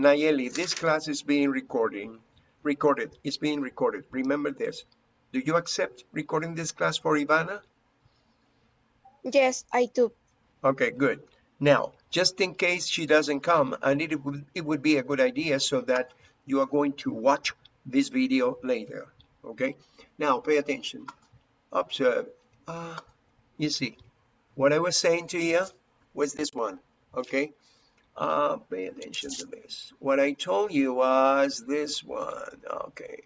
Nayeli, this class is being recording, recorded. It's being recorded. Remember this. Do you accept recording this class for Ivana? Yes, I do. Okay, good. Now, just in case she doesn't come, and it would, it would be a good idea so that you are going to watch this video later, okay? Now, pay attention. Observe. Uh, you see, what I was saying to you was this one, okay? Uh, pay attention to this. What I told you was this one, okay?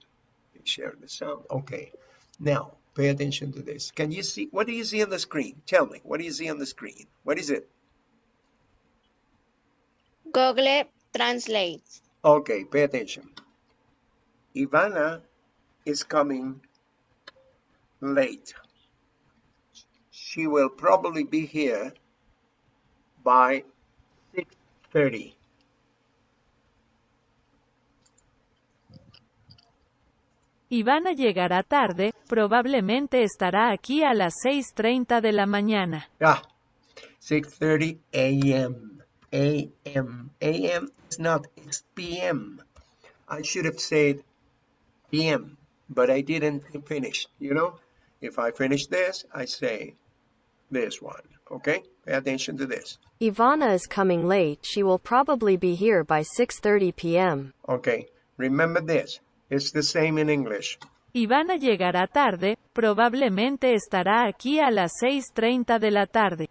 Share the sound, okay. Now, pay attention to this. Can you see, what do you see on the screen? Tell me, what do you see on the screen? What is it? Google Translate. Okay, pay attention. Ivana is coming late. She will probably be here by 6.30. Ivana llegará tarde, probablemente estará aquí a las 6.30 de la mañana. Ah, 6.30 a.m. a.m. a.m. is not, it's p.m. I should have said p.m., but I didn't finish, you know? If I finish this, I say this one, okay? Pay attention to this. Ivana is coming late. She will probably be here by 6:30 p.m. Okay, remember this. It's the same in English. Ivana llegará tarde, probablemente estará aquí a las 6.30 de la tarde.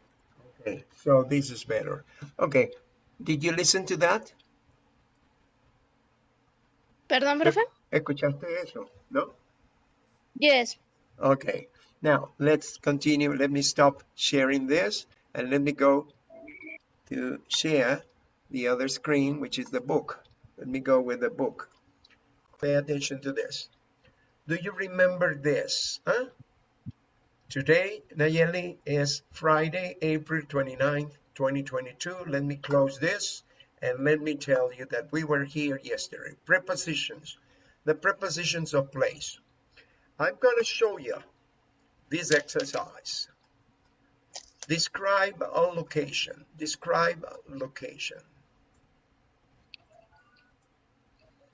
Okay, so this is better. Okay, did you listen to that? Perdón, profe. ¿Escuchaste eso? No? Yes. Okay, now let's continue. Let me stop sharing this and let me go to share the other screen, which is the book. Let me go with the book. Pay attention to this. Do you remember this? Huh? Today, Nayeli, is Friday, April 29th, 2022. Let me close this and let me tell you that we were here yesterday. Prepositions, the prepositions of place. I'm going to show you this exercise. Describe a location. Describe a location.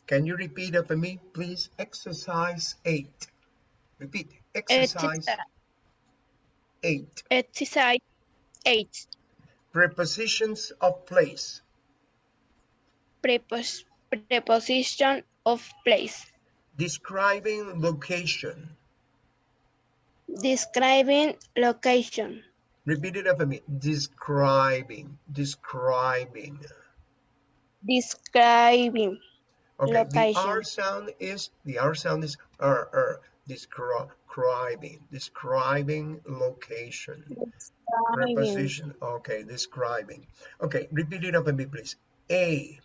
Can you repeat after me, please? Exercise 8. Repeat. Exercise 8. Exercise 8. Prepositions of place. Prepos preposition of place. Describing location. Describing location. Repeat it after me. Describing. Describing. Describing. Okay, the R sound is the R sound is er er describing describing location Describing. preposition okay describing okay repeat it after me please A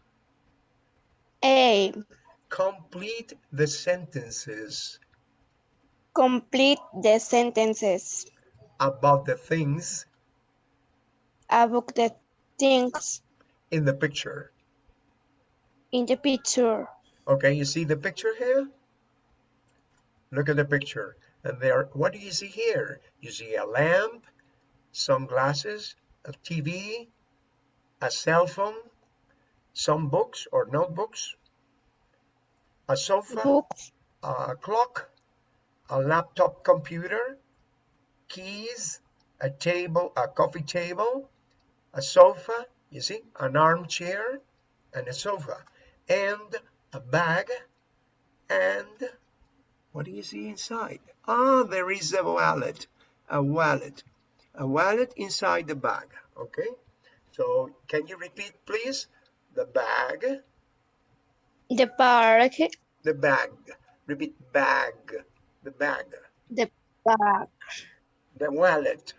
A. complete the sentences Complete the sentences. About the things. About the things. In the picture. In the picture. okay you see the picture here? Look at the picture. And there what do you see here? You see a lamp some glasses a tv a cell phone some books or notebooks a sofa Books, a clock a laptop computer keys a table a coffee table a sofa you see an armchair and a sofa and a bag and what do you see inside? Ah there is a wallet a wallet a wallet inside the bag okay? So can you repeat please? The bag. The bag. the bag. Repeat bag the bag. The bag, the wallet.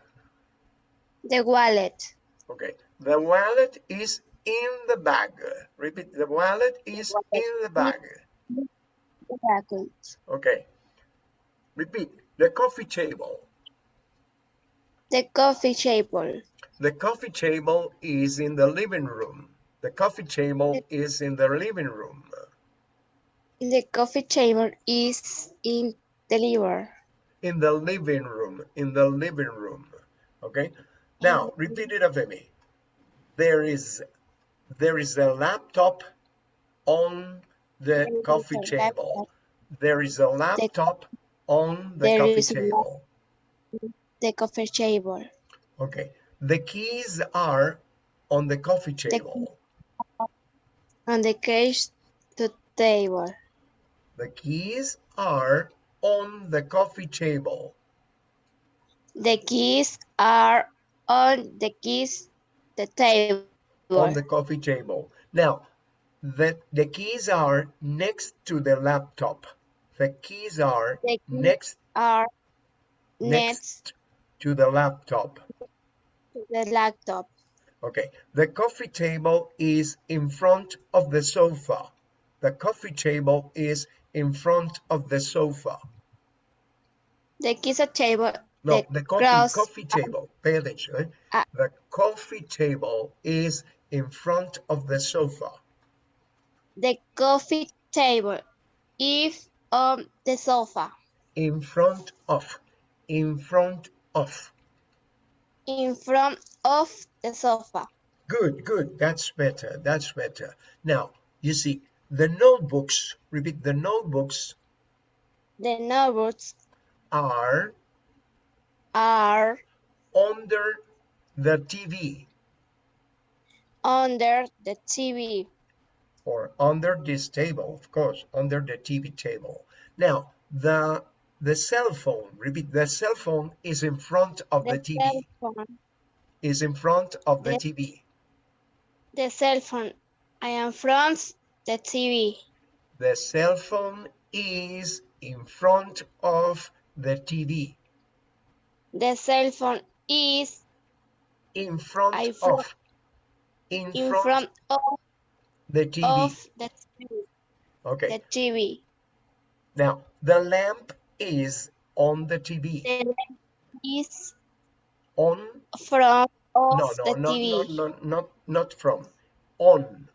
The wallet, okay. The wallet is in the bag. Repeat the wallet is in the bag. the bag, okay. Repeat. The coffee table. The coffee table, the coffee table is in the living room. The coffee table is in the living room. The coffee table is in the liver. in the living room in the living room okay now mm-hmm. repeat it after me there is there is a laptop on the coffee table. There is a laptop on the There coffee is a lap- table. The coffee table. Okay. The keys are on the coffee table. On the case to table. The keys are on the coffee table. The keys are on the keys the table. On the coffee table. Now, the, the keys are next to the laptop. The keys are The keys next are next next to the laptop. to the laptop. Okay, the coffee table is in front of the sofa. The coffee table is in front of the sofa. The are table. No, The the coffee, cross- coffee table. Pay attention. eh? Ah. The coffee table is in front of the sofa. The coffee table is on the sofa. In front of. In front of. In front of the sofa. Good, good. That's better. That's better. Now, you see, the notebooks, repeat, the notebooks The notebooks are are under the TV under the TV. or under this table, of course, under the TV table. Now, the the cell phone, repeat, the cell phone is in front of the, The TV, cell phone. is in front of the The- TV. The cell phone. I am front the TV. The cell phone is in front of the TV. The cell phone is In front I of. In, in front, front of, the TV. of the TV. okay. The TV. Now, the lamp is on the TV. The lamp is On from of no, no, the not, TV. not, not, not, not from. On.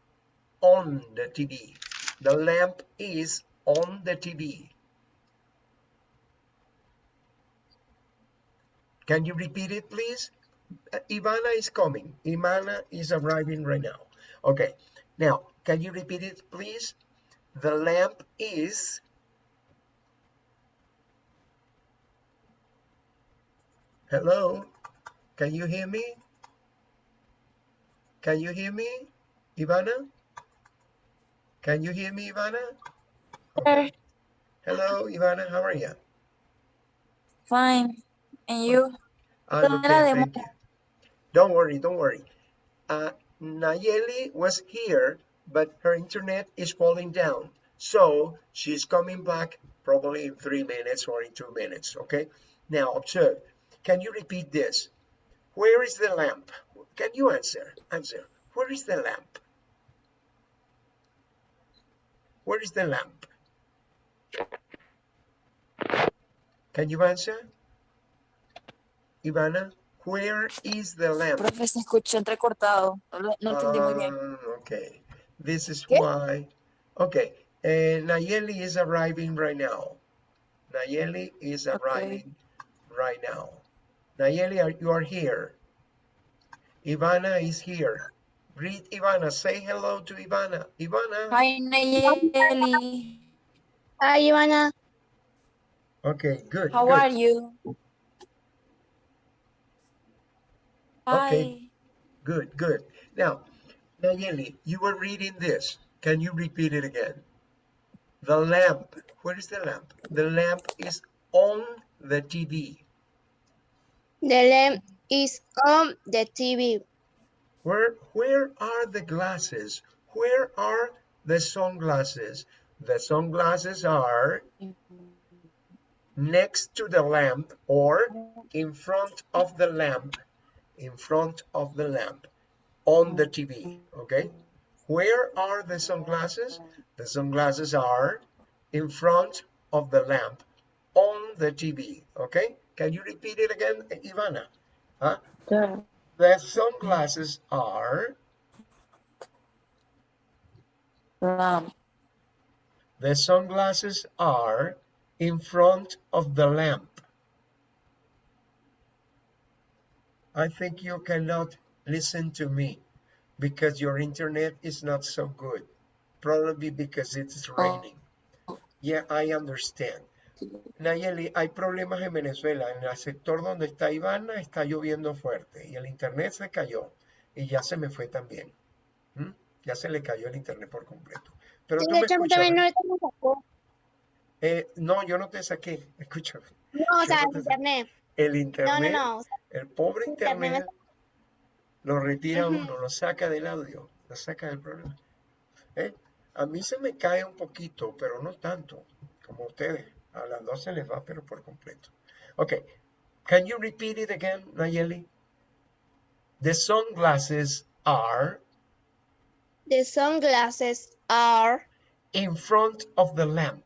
On the TV. The lamp is on the TV. Can you repeat it, please? Uh, Ivana is coming. Ivana is arriving right now. Okay. Now, can you repeat it, please? The lamp is Hello? Can you hear me? Can you hear me, Ivana? Can you hear me, Ivana? Okay. Hello, Ivana, how are you? Fine. And you? I'm ¿Dónde la okay, thank you. Don't worry, don't worry. Uh, Nayeli was here, but her internet is falling down. So she's coming back probably in three minutes or in two minutes, okay? Now observe. Can you repeat this? Where is the lamp? Can you answer? Answer. Where is the lamp? Where is the lamp? Can you answer? Ivana, where is the lamp? Profe, se escucha entrecortado. No, lo- no entendí muy bien. Ah, okay. This is ¿Qué? why. Okay. Uh, Nayeli is arriving right now. Nayeli is Okay. arriving right now. Nayeli, are, you are here. Ivana is here. Greet Ivana. Say hello to Ivana. Ivana. Hi, Nayeli. Hi, Ivana. Okay, good. How good. are you? Okay. Hi. Good, good. Now, Nayeli, you were reading this. Can you repeat it again? The lamp. Where is the lamp? The lamp is on the TV. The lamp is on the TV. Where where are the glasses? Where are the sunglasses? The sunglasses are next to the lamp or in front of the lamp. In front of the lamp on the TV. Okay? Where are the sunglasses? The sunglasses are in front of the lamp on the TV. Okay? Can you repeat it again, Ivana? Huh? Sure. The sunglasses are Um, the sunglasses are in front of the lamp. I think you cannot listen to me. because your internet is not so good. Probably because it's raining. Yeah, I understand. Nayeli, hay problemas en Venezuela. En el sector donde está Ivana está lloviendo fuerte y el internet se cayó y ya se me fue también. ¿Mm? Ya se le cayó el internet por completo. Pero tú me escuchas, sacó. Eh, no, yo no te saqué. Escúchame. No, o sea, no te internet. El No, no, internet, no. el pobre internet me lo retira uno, lo saca del audio, lo saca del programa. ¿Eh? A mí se me cae un poquito, pero no tanto como ustedes. A las dos se les va, pero por completo. Okay. Can you repeat it again, Nayeli? The sunglasses are The sunglasses are in front of the lamp.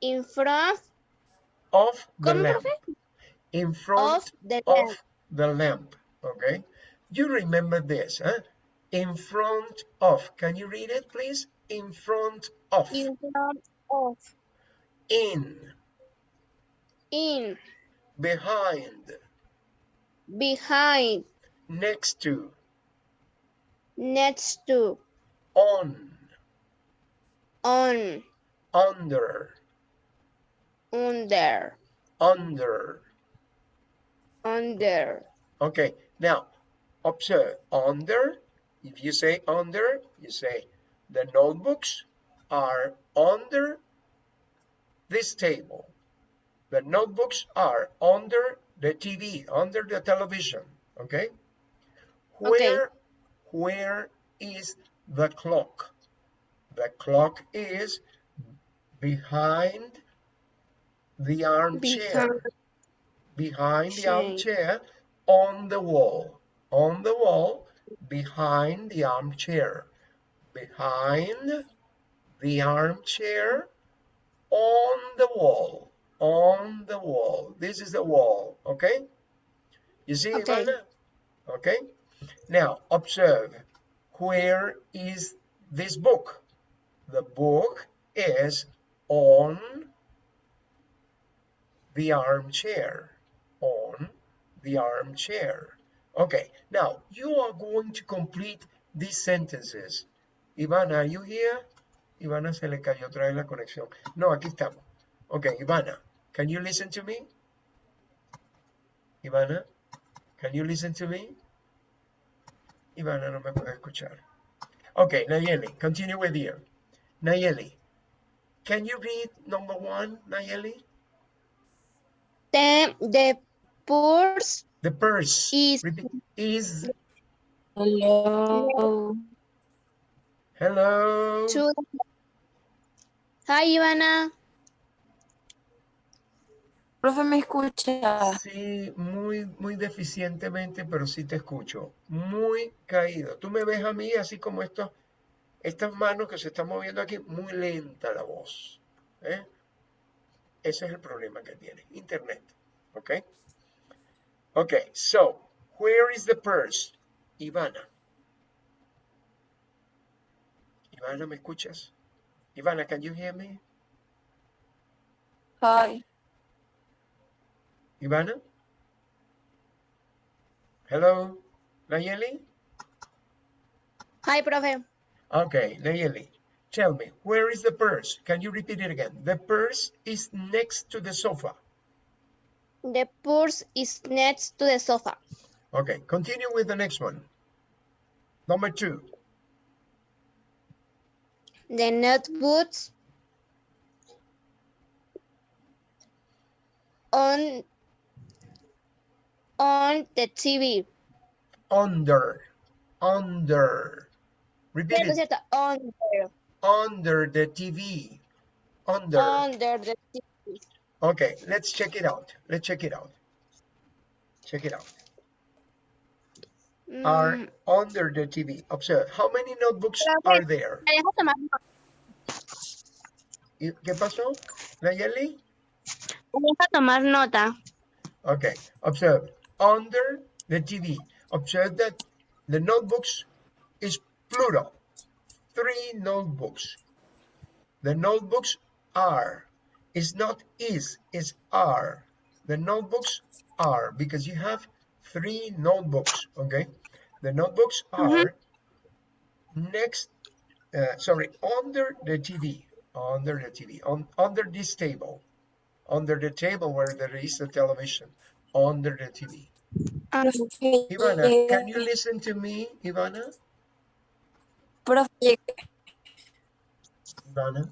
in front Of the ¿Cómo, lamp. profe? In front of the of lamp. the lamp. Okay. You remember this, huh? In front of. Can you read it, please? In front of. In front of. In. In. Behind. Behind. Next to. Next to. On. On. Under. Under. Under. Under. Okay. Now, observe. Under. If you say under, you say the notebooks are under this table. The notebooks are under the TV, under the television. Okay. Okay. Where, where is the clock? The clock is behind the armchair. Behind. Behind the armchair, on the wall. On the wall, behind the armchair. Behind the armchair, on the wall. On the wall. This is the wall, okay? You see, Okay. Ivana? Okay? Now, observe. Where is this book? The book is on the armchair. On the armchair. Okay, now you are going to complete these sentences. Ivana, are you here? Ivana se le cayó otra vez la conexión. No, aquí estamos. Okay, Ivana, can you listen to me? Ivana, can you listen to me? Ivana no me puede escuchar. Okay, Nayeli, continue with you. Nayeli, can you read number one, Nayeli? The, the purse The purse is repeat, is Hello. hello. to. Hi, Ivana. Profe, ¿me escucha? Sí, muy, muy deficientemente, pero sí te escucho. Muy caído. Tú me ves a mí así como estos, estas manos que se están moviendo aquí, muy lenta la voz. ¿eh? Ese es el problema que tiene. Internet. ¿Ok? Ok, so, where is the purse? Ivana. Ivana, ¿me escuchas? Ivana, can you hear me? Hi. Ivana? Hello? Nayeli? Hi, profe. Okay, Nayeli, tell me, where is the purse? Can you repeat it again? The purse is next to the sofa. The purse is next to the sofa. Okay, continue with the next one. Number two. The notebooks on on the TV. Under. Under. Repeat it. Under, Under the TV. Under. under the TV. Okay, let's check it out. Let's check it out. Check it out. Are Mm, under the TV. Observe. How many notebooks are there? me deja tomar, ¿Y ¿Qué pasó? Nayeli? me deja tomar nota. Okay, observe. Under the TV. Observe that the notebooks is plural. Three notebooks. The notebooks are. It's not is, it's are. The notebooks are because you have three notebooks, okay? The notebooks are next, uh, sorry, under the TV, under the TV, on under this table, under the table where there is a television, under the TV. Ivana, can you listen to me, Ivana? profe, Ivana,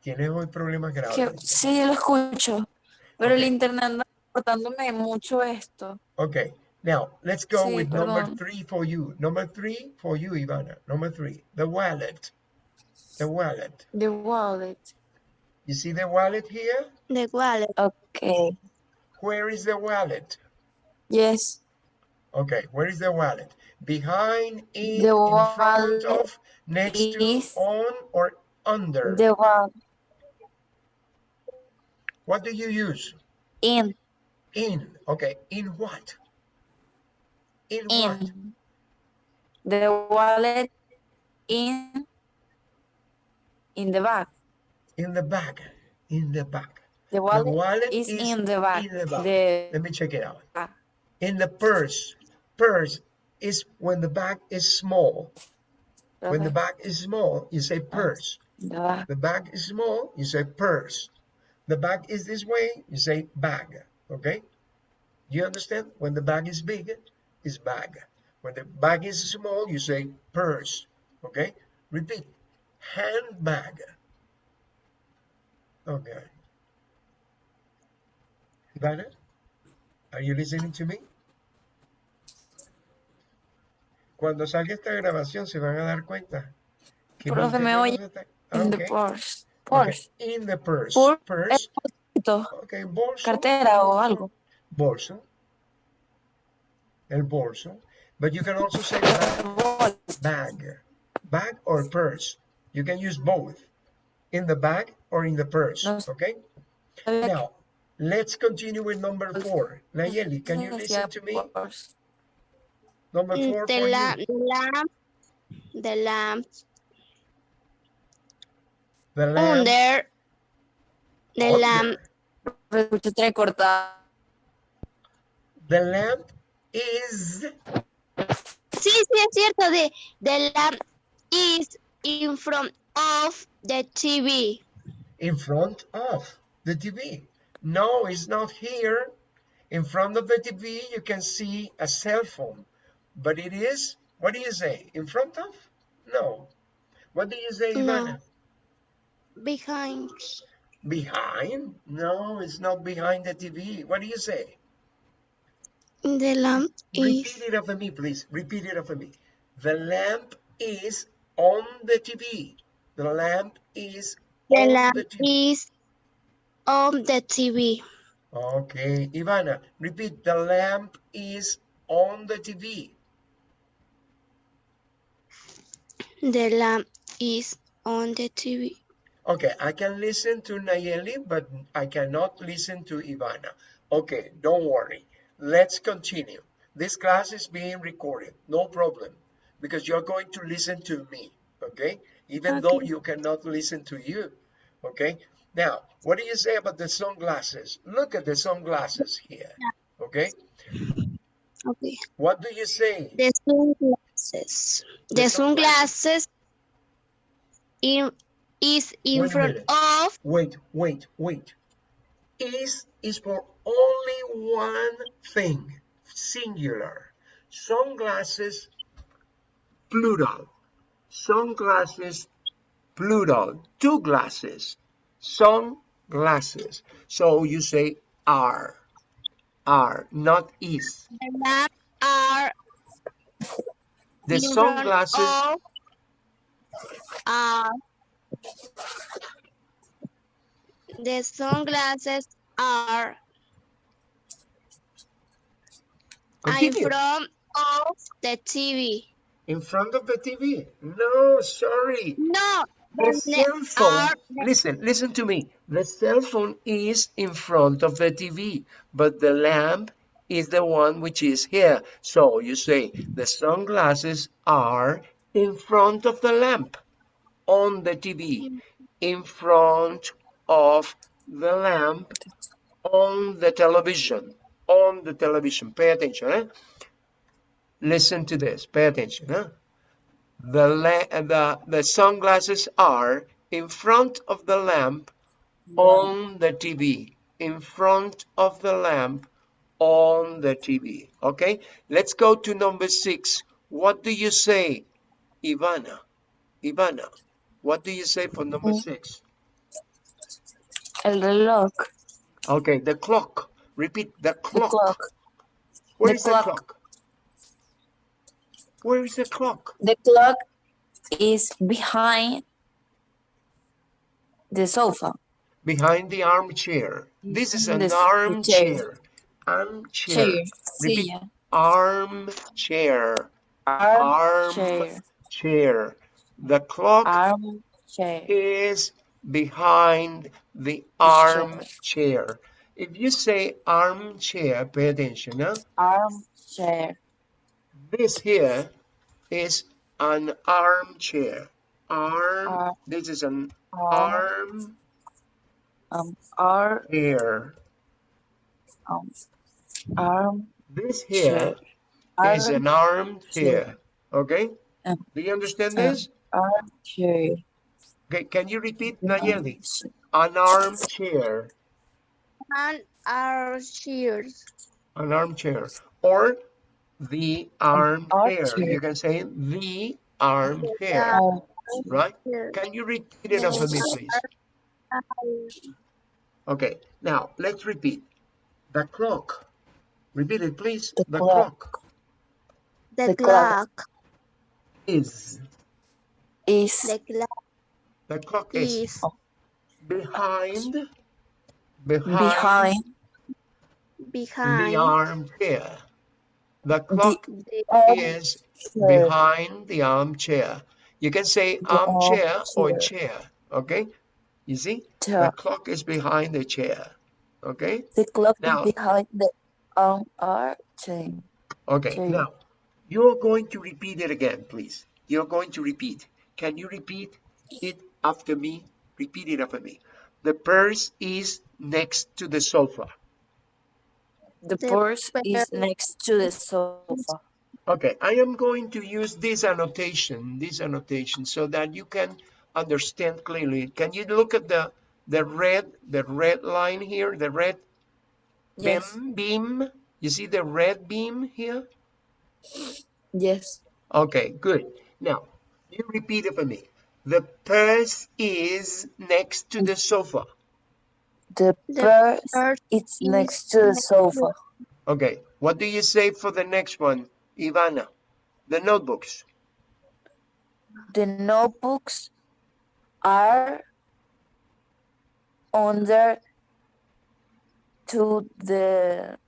tienes hoy problemas que, sí, lo escucho, pero el Ok. internet anda cortándome mucho esto. Okay, now let's go Sí, with number three for you. Number three for you, Ivana. Number three, the wallet. The wallet. The wallet. You see the wallet here? The wallet. Okay. Where is the wallet? Yes. Okay, where is the wallet? Behind, in, The in front of, next to, on, or under? The wallet. What do you use? In. In. Okay, in what? In what? The wallet in. In the bag. In the bag. In the bag. The The wallet, wallet is, is in the bag. in the bag. The Let me check it out. In the purse. Purse is when the bag is small. When the bag is small, you say purse. The bag is small, you say purse. The bag is this way, you say bag. Okay? You understand? When the bag is big, it's bag. When the bag is small, you say purse. Okay? Repeat. Handbag. Okay. Ivana, are you listening to me? Cuando salga esta grabación se van a dar cuenta que Profe, me oye está- In the Ok. Purse. Okay, In the purse. Pur- Purse. Esto, Okay, bolso. Cartera o algo. Bolso. El bolso. But you can also say bag. Bag. Bag or purse. You can use both. In the bag or in the purse. Okay? Now, let's continue with number four. Nayeli, can you listen to me? Number mm, four The for la you. the lamp. The lamp The lamp. under. The under. lamp. Me escucho entrecortado. The lamp is Sí, sí, es cierto. The, the lamp is in front of the TV. in front of the TV. No, it's not here. In front of the TV, you can see a cell phone, but it is, what do you say? In front of? No. What do you say, No. Behind. Behind? No, it's not behind the TV. What do you say? The lamp Repeat is. it after me, please. Repeat it after me. The lamp is on the TV. The lamp is The on lamp the TV. is on the TV. Okay, Ivana, repeat. The lamp is on the TV. The lamp is on the TV. Okay, I can listen to Nayeli, but I cannot listen to Ivana. Okay, don't worry. Let's continue. This class is being recorded, no problem, because you're going to listen to me, okay? Even though you cannot listen to you, okay? Now, what do you say about the sunglasses? Look at the sunglasses here, okay? Okay. What do you say? The sunglasses. The The sunglasses. sunglasses in is in Wait front of Wait, wait, wait. Is is for only one thing, singular. Sunglasses, plural. Sunglasses, plural. Two glasses. Sunglasses. So you say are. Are, not is. the are The sunglasses, are the sunglasses are in front of the TV. In front of the TV. No, sorry. No, The the cell phone, listen, listen to me. The cell phone is in front of the TV, but the lamp is the one which is here. So you say the sunglasses are in front of the lamp on the TV, in front of the lamp on the television, on the television. Pay attention, eh? Listen to this. Pay attention. Huh? The, the, the sunglasses are in front of the lamp on the TV. In front of the lamp on the TV. Okay, let's go to number six. What do you say, Ivana? Ivana, what do you say for number mm. six? El reloj. Okay, the clock. Repeat the clock. The clock. clock. Where the is the clock. clock? Where is the clock? The clock is behind the sofa. Behind the armchair. This is an armchair. Armchair. Chair. Repeat. Silla. Armchair. Armchair. Armchair. The clock Armchair. is behind the armchair. If you say armchair, pay attention. Huh? Armchair. This here is an armchair. Arm. Ar- this is an Arm. arm Um. Ar. chair. Um. Arm. This here is an armchair. Okay? Um, Do you understand this? Armchair. Okay, can you repeat, Nayeli? An armchair. An armchair. An armchair. Or the armchair. armchair. You can say the armchair. Arm. Right? Can you repeat it after me, please? Okay, now let's repeat. The clock. Repeat it, please. The The clock. clock The, The clock. clock. is. Is The clock The clock is is behind. Behind, behind the behind armchair. The clock the is armchair. behind the armchair. You can say The armchair or chair. Okay? You see? The Chair. clock is behind the chair. Okay? The clock Now- is behind the um, armchair. Okay, Chair. now you're going to repeat it again, please. You're going to repeat. Can you repeat it after me? Repeat it after me. The purse is next to the sofa. The The purse is next to the sofa. Okay, I am going to use this annotation, this annotation, so that you can understand clearly. Can you look at the the red, the red line here, the red Yes. beam, beam? You see the red beam here? Yes. Okay, good. Now, you repeat it for me. The purse is next to the sofa. The The purse purse is is next to the sofa. Okay, what do you say for the next one, Ivana? The notebooks. The notebooks are under to the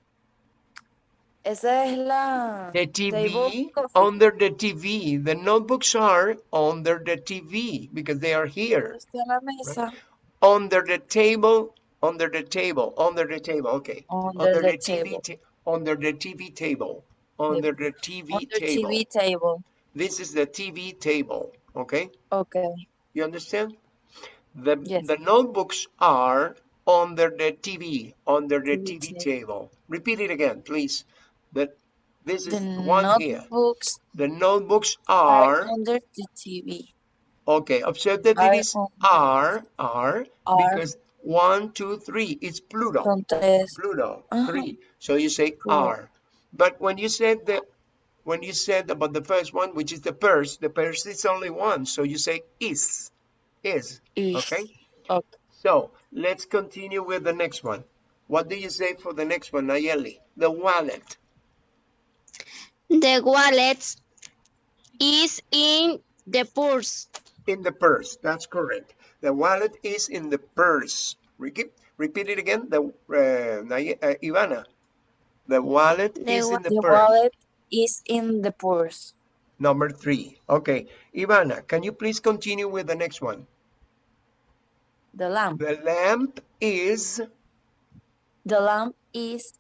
esa es la The TV, under the TV. The notebooks are under the TV because they are here. Mesa Under the table, under the table, under the table. Okay. under the TV, table under the TV table. Under the TV under table. TV table. This is the TV table. Okay. Okay. You understand? The, Yes. the notebooks are under the TV, under the TV TV table. table. Repeat it again, please. That this is The one here. notebooks The notebooks are are, under the TV. okay, observe that are it is are, are, Are. because one, two, three, it's plural. Son tres. Plural, Uh-huh. three. So you say are. But when you said the, when you said about the first one, which is the purse, the purse is only one. So you say is, is, Is. okay? Okay. So let's continue with the next one. What do you say for the next one, Nayeli? The wallet. The wallet is in the purse. In the purse. That's correct. The wallet is in the purse. Repeat, repeat it again. The uh, uh, Ivana. The wallet The is wa- in the, The purse. wallet is in the purse. Number three. Okay. Ivana, can you please continue with the next one? The lamp. The lamp is The lamp is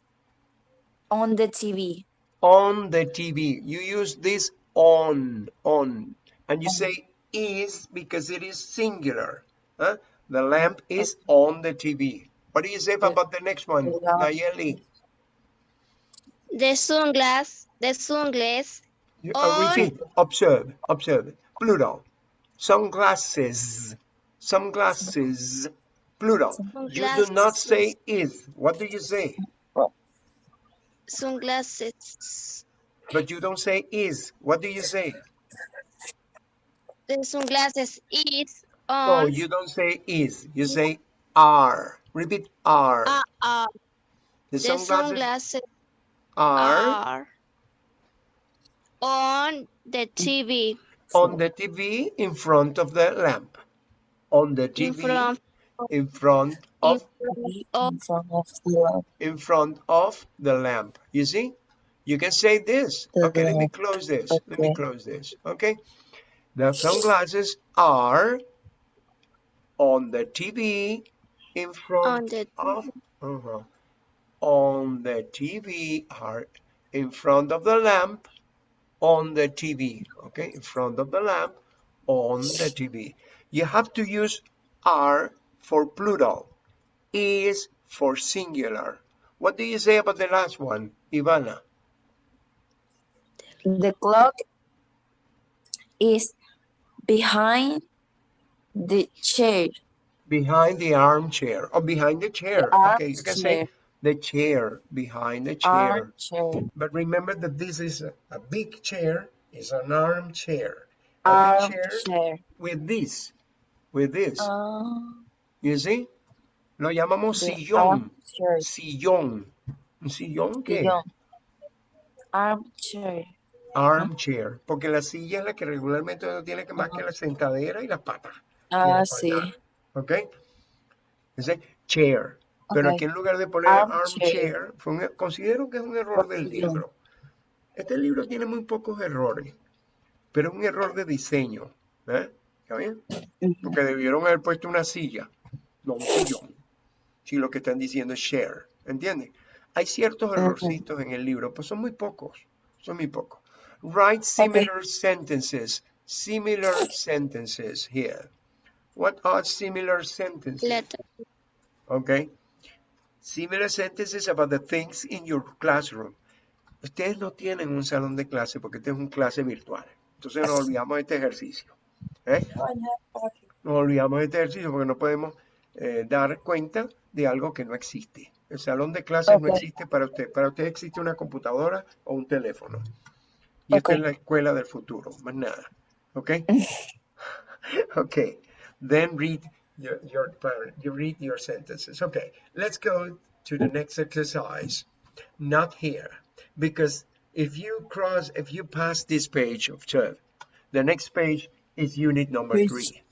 on the TV. On the TV. You use this on, on, and you say is because it is singular. Huh? The lamp is on the TV. What do you say about the next one, Nayeli? The sunglass the sunglasses You- uh, On- repeat. Observe. Observe. Plural. Sunglasses. Sunglasses. Plural. You do not say is. What do you say? Sunglasses. But you don't say is. What do you say? The sunglasses is No, on you don't say is. You say are. Repeat are. uh, uh, the the sunglasses sunglasses are are on the TV on the TV in front of the lamp. On the in TV front in front of of in front of the lamp. in front of the lamp. You see? You can say this. The Okay, let me close this. Let me close this. Okay. The sunglasses are on the TV in front the of uh-huh, on the TV are in front of the lamp on the TV. Okay, in front of the lamp on the TV. You have to use are for plural, is for singular. What do you say about the last one, Ivana? The clock is behind the chair. Behind the armchair or behind the chair. The okay, you can say the chair behind the chair. Armchair. But remember that this is a, a big chair, is an armchair. A big chair Armchair. with this, with this. Ah, You see? Lo llamamos sillón. Sillón. ¿Un sillón qué? Sillón. Armchair. Armchair. Porque la silla es la que regularmente no tiene que más que la sentadera y las patas. Ah, sí. ¿Ok? Dice chair. Pero aquí en lugar de poner Armchair. fue un- considero que es un error del libro. Este libro tiene muy pocos errores, pero es un error de diseño. ¿eh? ¿Está bien? Porque debieron haber puesto una silla, no un sillón. Si lo que están diciendo es share, ¿entiendes? Hay ciertos errorcitos en el libro, pues son muy pocos, son muy pocos. Write similar sentences, similar sentences here. What are similar sentences? letter Okay. Similar sentences about the things in your classroom. Ustedes no tienen un salón de clase porque este es un clase virtual. Entonces nos olvidamos de este ejercicio. ¿eh? Nos olvidamos de este ejercicio porque no podemos eh, dar cuenta de algo que no existe. El salón de clases no existe para usted. Para usted existe una computadora o un teléfono. Y esta es la escuela del futuro, más nada. ¿Ok? okay. Then read your, your you read your sentences. Okay, let's go to the next exercise. Not here, because if you cross, if you pass this page of 12, the next page is unit number three.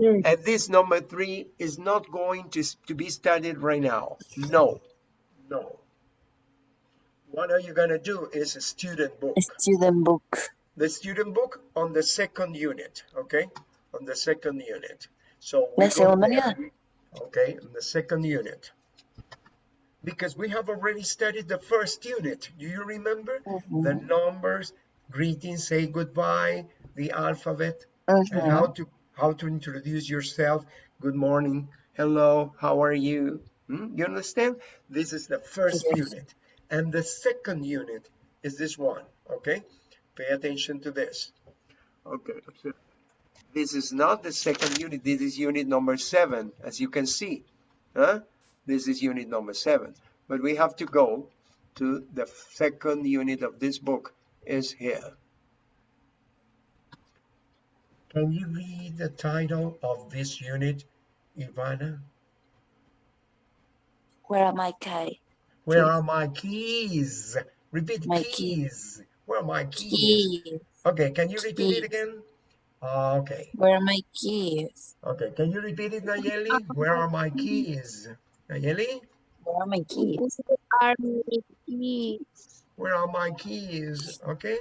Three. And this number three is not going to, to be studied right now. No, no. What are you gonna do is a student book A Student book. the student book on the second unit, okay? On the second unit. So we La go segunda unidad. Okay, on the second unit. Because we have already studied the first unit. Do you remember? The Mhm. numbers, greetings, say goodbye, the alphabet, and Mhm. how to how to introduce yourself. Good morning, hello, how are you? Hmm? You understand? This is the first Yes. unit. And the second unit is this one, okay? Pay attention to this. Okay, this is not the second unit, this is unit number seven, as you can see. Huh? This is unit number seven. But we have to go to the second unit of this book is here. Can you read the title of this unit, Ivana? Where are my keys? Where are my keys? Repeat My keys. Where are my keys? Keys. Okay, can you repeat it again? Ah, okay, Where are my keys? okay. Can you repeat it, Nayeli? Where are my keys? Nayeli, Where are my keys? are keys. where are my keys? Okay.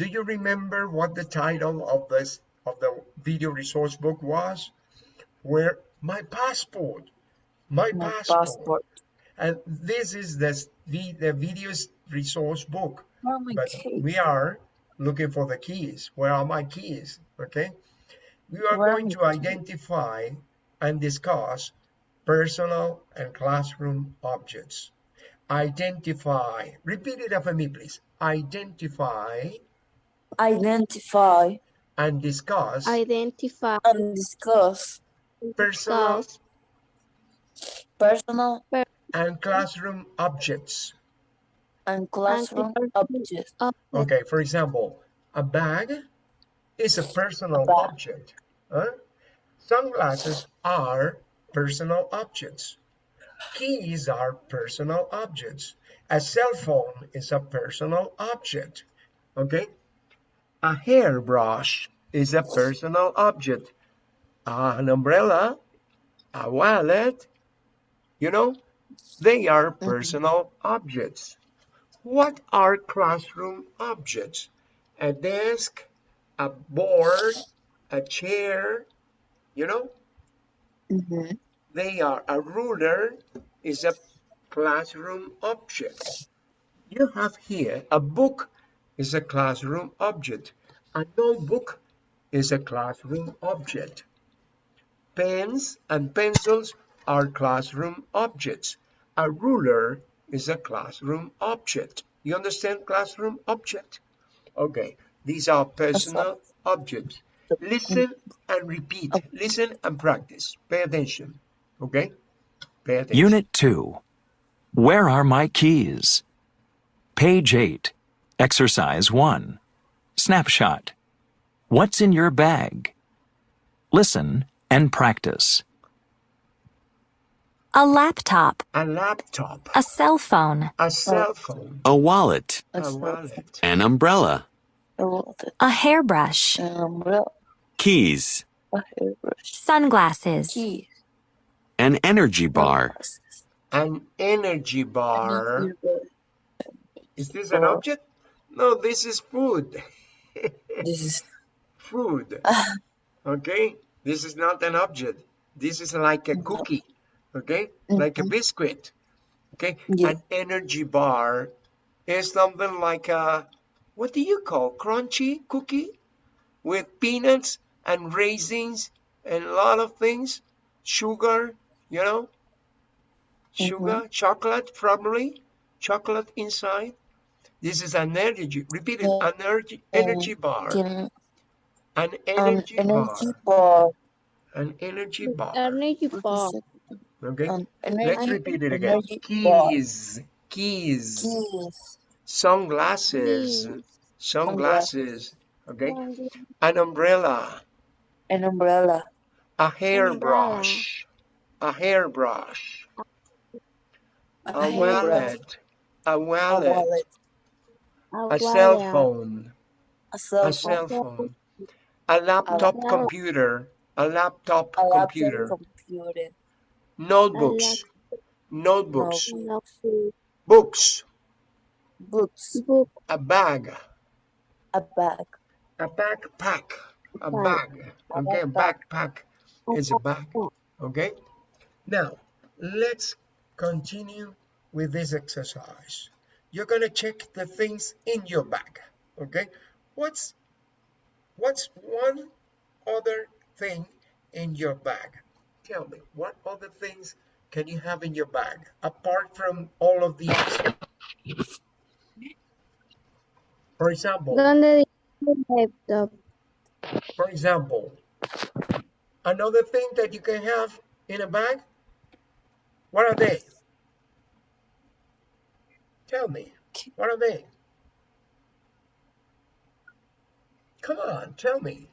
Do you remember what the title of this of the video resource book was? Where my passport, my, My passport. passport. And this is the the video resource book. Are my but keys? we are looking for the keys. Where are my keys? Okay. We are Where going my to keys? identify and discuss personal and classroom objects. Identify. Repeat it after me, please. Identify Identify and discuss Identify. and discuss personal Discuss. personal and classroom objects. and classroom personal objects. Okay, for example, a bag is a personal bag. object. huh? Sunglasses are personal objects. Keys are personal objects. A cell phone is a personal object. Okay? A hairbrush is a personal object. An umbrella, a wallet, you know, they are personal objects. What are classroom objects? A desk, a board, a chair, you know, Mhm. they are a ruler is a classroom object. You have here a book is a classroom object. A notebook is a classroom object. Pens and pencils are classroom objects. A ruler is a classroom object. You understand classroom object? Okay, these are personal objects. Listen and repeat. Listen and practice. Pay attention. Okay? Pay attention. Unit 2. Where are my keys? Page 8. Exercise 1. Snapshot. What's in your bag? Listen and practice. A laptop, A laptop, a cell phone, a cell phone, A wallet. a wallet, An umbrella. a wallet, a hairbrush, an umbrella, Keys. a hairbrush, sunglasses, keys, An energy bar. an energy bar. Is this an object? No, this is food. This is Food. Okay? This is not an object. This is like a cookie. Okay? Like a mm-hmm. biscuit. Okay? Yeah. An energy bar is something like a, what do you call, crunchy cookie? With peanuts and raisins and a lot of things. Sugar, you know? Mm-hmm. Sugar, chocolate probably. Chocolate inside. This is an energy, repeat it, an energy, energy bar. Can- An an energy energy bar. bar. An energy bar. Energy bar. Okay? An Let's repeat it again. Keys. Keys. Keys. Sunglasses. Keys. Sunglasses. Okay? An umbrella. An umbrella. A hairbrush. A hairbrush. A hairbrush, wallet. A A wallet. Wallet. A cell phone. A cell A phone. cell phone. A laptop laptop. computer. A laptop A laptop computer. computer. Notebooks. Notebooks. Notebooks. Books. Books. Book. A bag. A bag. A backpack. A Bag. bag. Okay, a backpack is a bag. Okay. Now, let's continue with this exercise. You're gonna check the things in your bag. Okay. What's what's one other thing in your bag? Tell me, what other things can you have in your bag apart from all of these? For example, laptop? For example, another thing that you can have in a bag, what are they? Tell me, what are they? Come on, tell me.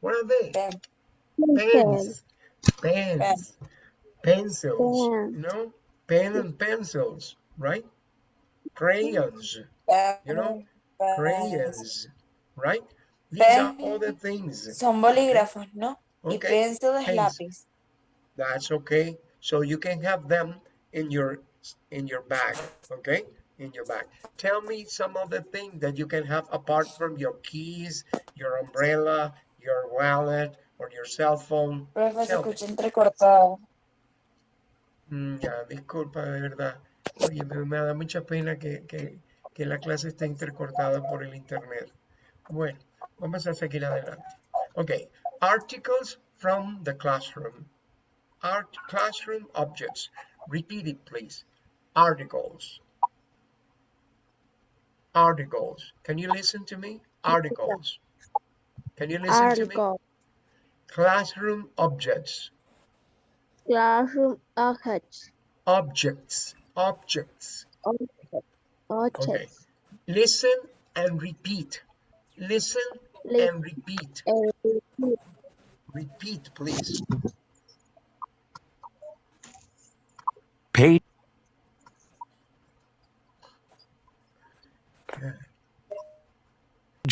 What are they? Pen. Pens, pens, pencils, Pen. know, pen and pencils, right? Crayons, Pen. you know, Pens. crayons, right? These are all the things. Son bolígrafos, ¿no? Y Okay, pencil es lápiz. That's okay. So you can have them in your in your bag, okay? In your bag. Tell me some of the things that you can have apart from your keys, your umbrella, your wallet, or your cell phone. Profe, se escucha entrecortado. Mm, ya, disculpa, de verdad. Oye, me, me da mucha pena que, que, que la clase esté intercortada por el internet. Bueno, vamos a seguir adelante. Okay, articles from the classroom. Art classroom objects. Repeat it, please. Articles. Articles. Can you listen to me? Articles. Can you listen to me? Article. Classroom objects. Classroom objects. Objects. Objects. Okay. Objects. Listen and repeat. Listen Listen and repeat. and repeat. Repeat, please. Page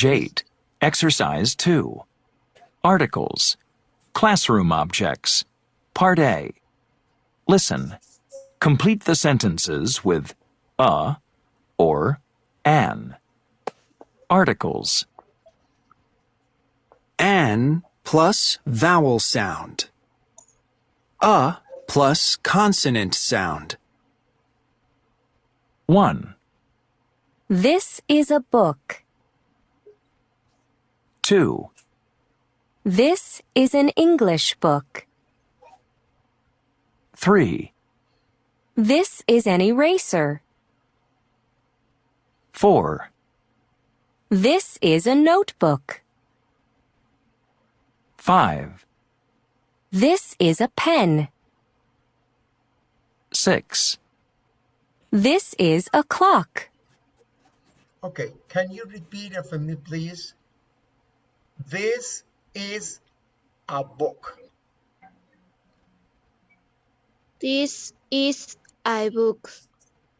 eight. Exercise two. Articles. Classroom objects. Part A. Listen. Complete the sentences with a or an. Articles. An plus vowel sound. A plus consonant sound. 1, This is a book. 2, This is an English book. 3, This is an eraser. 4, This is a notebook. 5, This is a pen. 6, This is a clock. Okay, can you repeat after me, please? This is a book. This is a book.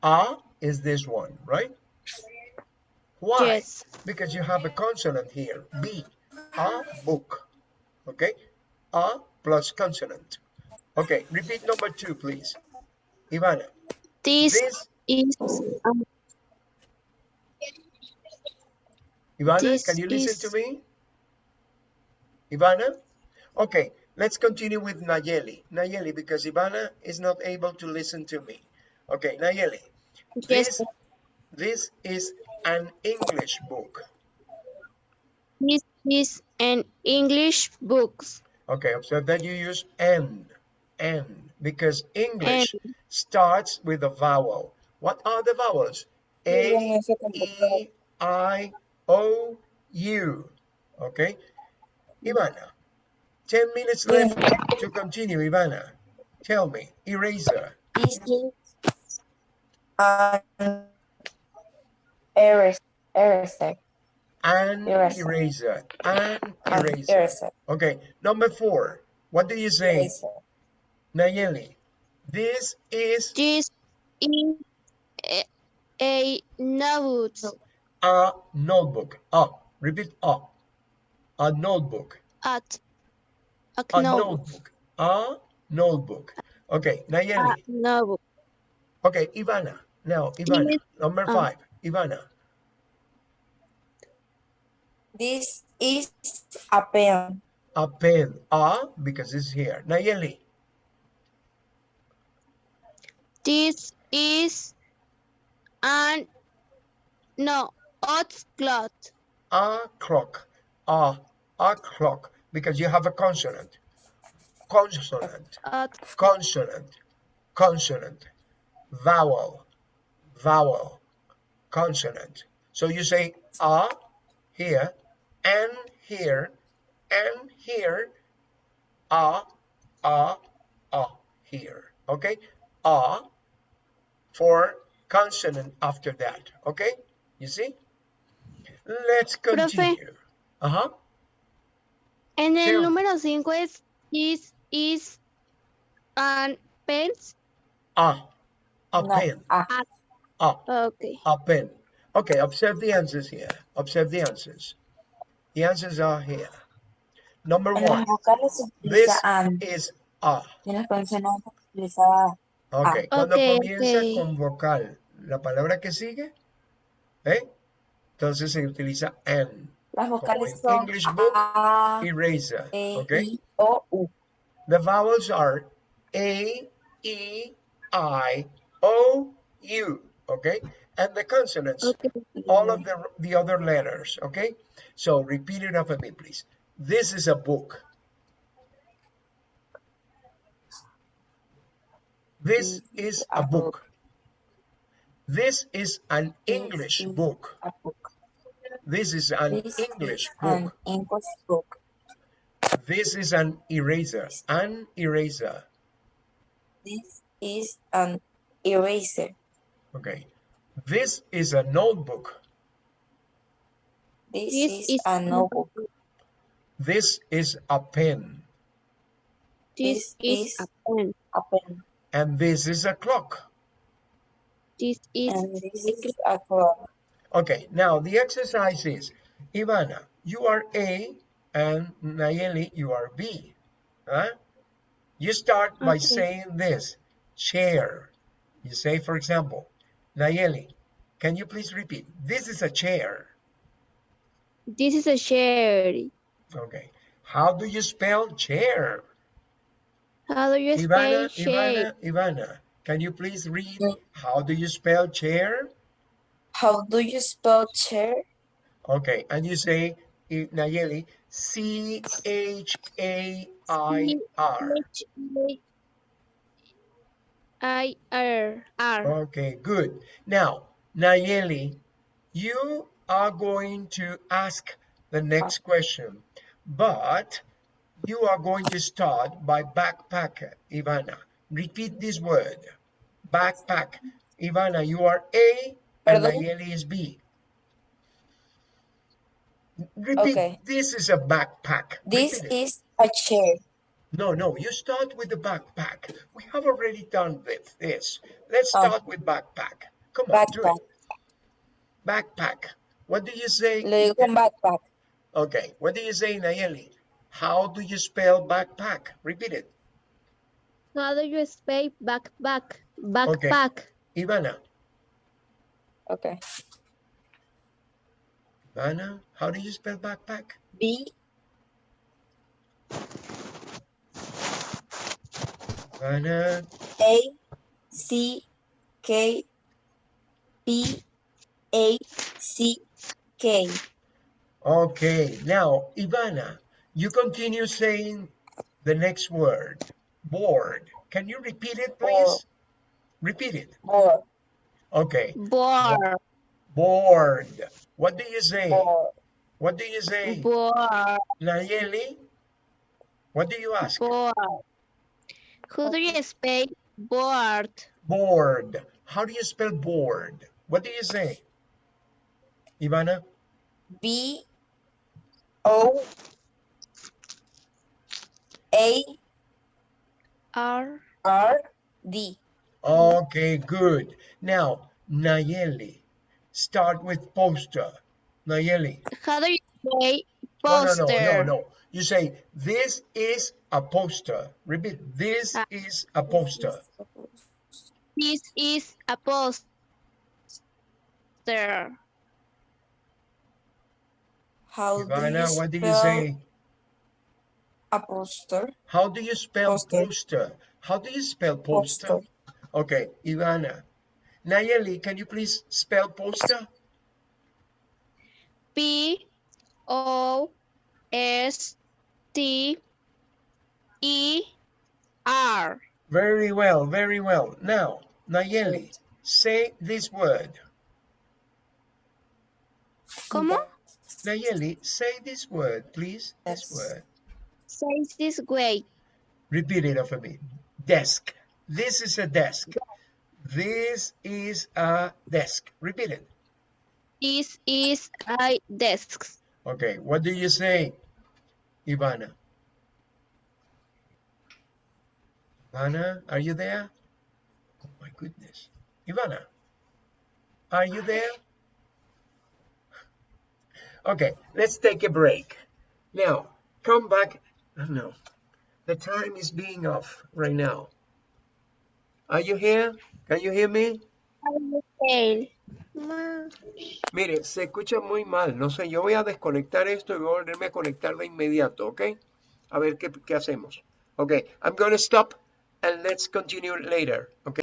A is this one, right? Why? Yes. Because you have a consonant here. B. A book. Okay? A plus consonant. Okay, repeat number two, please. Ivana. This This, is a Ivana, This can you listen is- to me? Ivana? Okay, let's continue with Nayeli. Nayeli, because Ivana is not able to listen to me. Okay, Nayeli. yes. This, this is an English book. This is an English book. Okay, observe that you use N, N, because English starts with a vowel. What are the vowels? A, E, I, O, U. Okay? Ivana, 10 minutes left to continue, Ivana. Tell me, eraser, uh, This an eraser. Eraser. an Eraser. eraser, an An eraser. eraser. Okay, number four. What do you say, Eraser. Nayeli? This is This is a, a notebook. a notebook. A, repeat a. A notebook. At a A notebook. notebook. A notebook. Okay, A Nayeli. notebook. Okay, Ivana. Now, Ivana, Yes, number um, five. Ivana. This is a pen. A pen. A, because it's here. Nayeli. This is an no hot cloth. A clock. A, a clock. Because you have a consonant. Consonant. Consonant. Consonant. Vowel. Vowel. Consonant. So you say a here, and here, and here, a, a, a here. Okay? A for consonant after that. Okay? You see? Let's continue. Uh-huh. En el número 5 es is is an pens. A. A No, pen. a. A. Okay. A pen. Okay, observe the answers here. Observe the answers. The answers are here. Number one, this is A. Y en las consonantes se utiliza Ok, cuando comienza con vocal, la palabra que sigue, ¿eh? Entonces se utiliza an. Las vocales en son English book, A, Eraser. E, Ok. I, O, U. The vowels are A, E, I, O, U. Okay? And the consonants, Okay. all of the, the other letters. Okay? So repeat it after me, please. This is a book. This is a book. This is an English is book. A book. This is an This English is an book. English book. This is an eraser. An eraser. This is an eraser. Okay. This is a notebook. This, This is, is a a notebook. This is a pen. This This is is a pen. a pen. And this is a clock. This is And this is a clock. Okay, now the exercise is, Ivana, you are A and Nayeli, you are B. Huh? You start by Okay. saying this, chair. You say, for example, Nayeli, can you please repeat? This is a chair. This is a chair. Okay. How do you spell chair? How do you spell Ivana, chair? Ivana, Ivana, can you please read? How do you spell chair? How do you spell chair? Okay, and you say, Nayeli, C H A I R. H A I R R. Okay, good. Now, Nayeli, you are going to ask the next question, but you are going to start by backpack, Ivana. Repeat this word, backpack. Ivana, you are A and Perdón? Nayeli is B. Repeat, Okay. this is a backpack. This Repeat it. is a chair. No, no, you start with the backpack. We have already done this. this. Let's Oh. start with backpack. Come on, do Backpack. Backpack. What do you say? Le digo backpack. Okay, what do you say, Nayeli? How do you spell backpack? Repeat it. How do you spell backpack? Backpack. Ivana. Okay. Ivana, how do you spell backpack? B Ivana, A C K B A C K. Okay, now, Ivana, you continue saying the next word, board. Can you repeat it, please? Board. Repeat it. Board. Okay, Bored. board. What do you say? Board. What do you say? Board. Nayeli? What do you ask? Board. How do you spell bored? Board. How do you spell board? What do you say? Ivana? B O A R. R D. Okay, good. Now, Nayeli. Start with poster. Nayeli. How do you say poster? no, no, no, no. You say, this is a poster. Repeat, this Ah. is a poster. This is a poster. How do Ivana, you what do you spell say? a poster? How do you spell Poster. poster? How do you spell poster? Poster. Okay, Ivana. Nayeli, can you please spell poster? P O S T E R. Very well, very well. Now, Nayeli, say this word. ¿Cómo? Nayeli, say this word, please. This word. Says this way. Repeat it after me. Desk. This is a desk. This is a desk. Repeat it. This is a desk. Okay, what do you say, Ivana? Ivana, are you there? Oh my goodness. Ivana, are you there? Okay, let's take a break. Now, come back. oh, No, the time is being off right now. Are you here? Can you hear me? Mire, se escucha muy mal. No sé, yo voy a desconectar esto y voy a volverme a conectar de inmediato, ¿ok? A ver qué, qué hacemos. Ok, I'm going to stop and let's continue later, ¿ok?